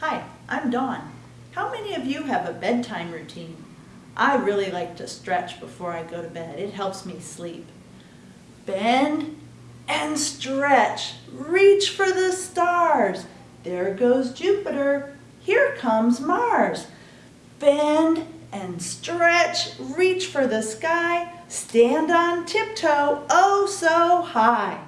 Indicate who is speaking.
Speaker 1: Hi, I'm Dawn. How many of you have a bedtime routine? I really like to stretch before I go to bed. It helps me sleep. Bend and stretch. Reach for the stars. There goes Jupiter. Here comes Mars. Bend and stretch. Reach for the sky. Stand on tiptoe oh so high.